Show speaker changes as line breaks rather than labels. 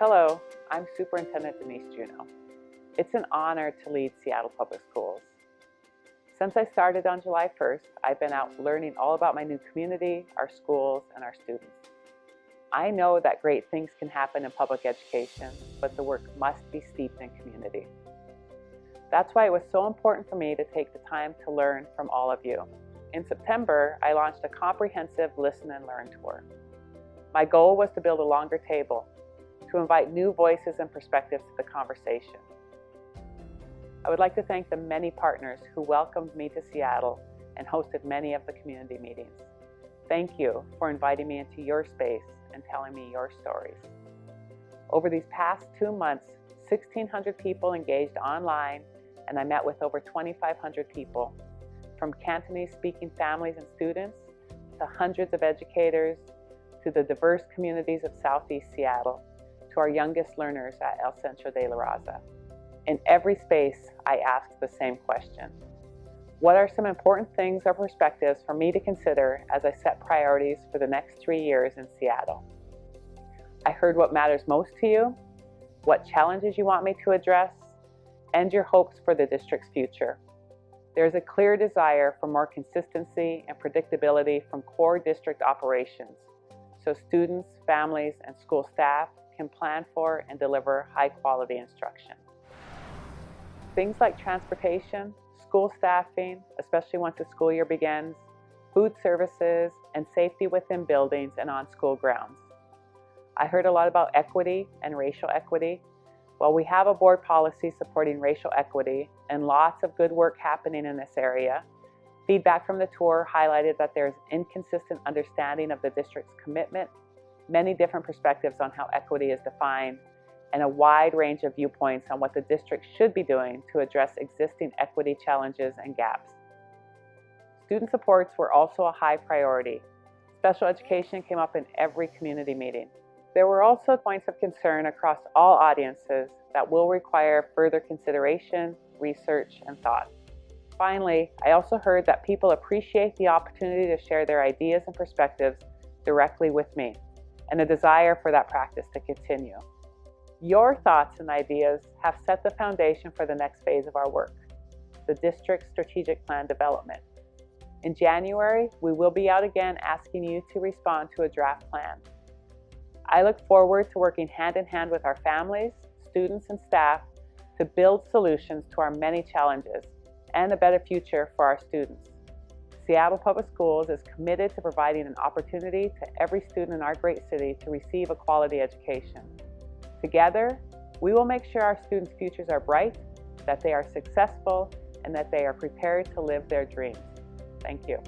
Hello, I'm Superintendent Denise Juneau. It's an honor to lead Seattle Public Schools. Since I started on July 1st, I've been out learning all about my new community, our schools, and our students. I know that great things can happen in public education, but the work must be steeped in community. That's why it was so important for me to take the time to learn from all of you. In September, I launched a comprehensive Listen and Learn tour. My goal was to build a longer table, to invite new voices and perspectives to the conversation. I would like to thank the many partners who welcomed me to Seattle and hosted many of the community meetings. Thank you for inviting me into your space and telling me your stories. Over these past two months, 1,600 people engaged online and I met with over 2,500 people, from Cantonese-speaking families and students to hundreds of educators, to the diverse communities of Southeast Seattle, to our youngest learners at El Centro de la Raza. In every space, I ask the same question. What are some important things or perspectives for me to consider as I set priorities for the next three years in Seattle? I heard what matters most to you, what challenges you want me to address, and your hopes for the district's future. There's a clear desire for more consistency and predictability from core district operations, so students, families, and school staff can plan for and deliver high quality instruction. Things like transportation, school staffing, especially once the school year begins, food services, and safety within buildings and on school grounds. I heard a lot about equity and racial equity, while we have a board policy supporting racial equity and lots of good work happening in this area, feedback from the tour highlighted that there's inconsistent understanding of the district's commitment, many different perspectives on how equity is defined, and a wide range of viewpoints on what the district should be doing to address existing equity challenges and gaps. Student supports were also a high priority. Special education came up in every community meeting. There were also points of concern across all audiences that will require further consideration, research, and thought. Finally, I also heard that people appreciate the opportunity to share their ideas and perspectives directly with me, and a desire for that practice to continue. Your thoughts and ideas have set the foundation for the next phase of our work, the District Strategic Plan development. In January, we will be out again asking you to respond to a draft plan. I look forward to working hand in hand with our families, students, and staff to build solutions to our many challenges and a better future for our students. Seattle Public Schools is committed to providing an opportunity to every student in our great city to receive a quality education. Together, we will make sure our students' futures are bright, that they are successful, and that they are prepared to live their dreams. Thank you.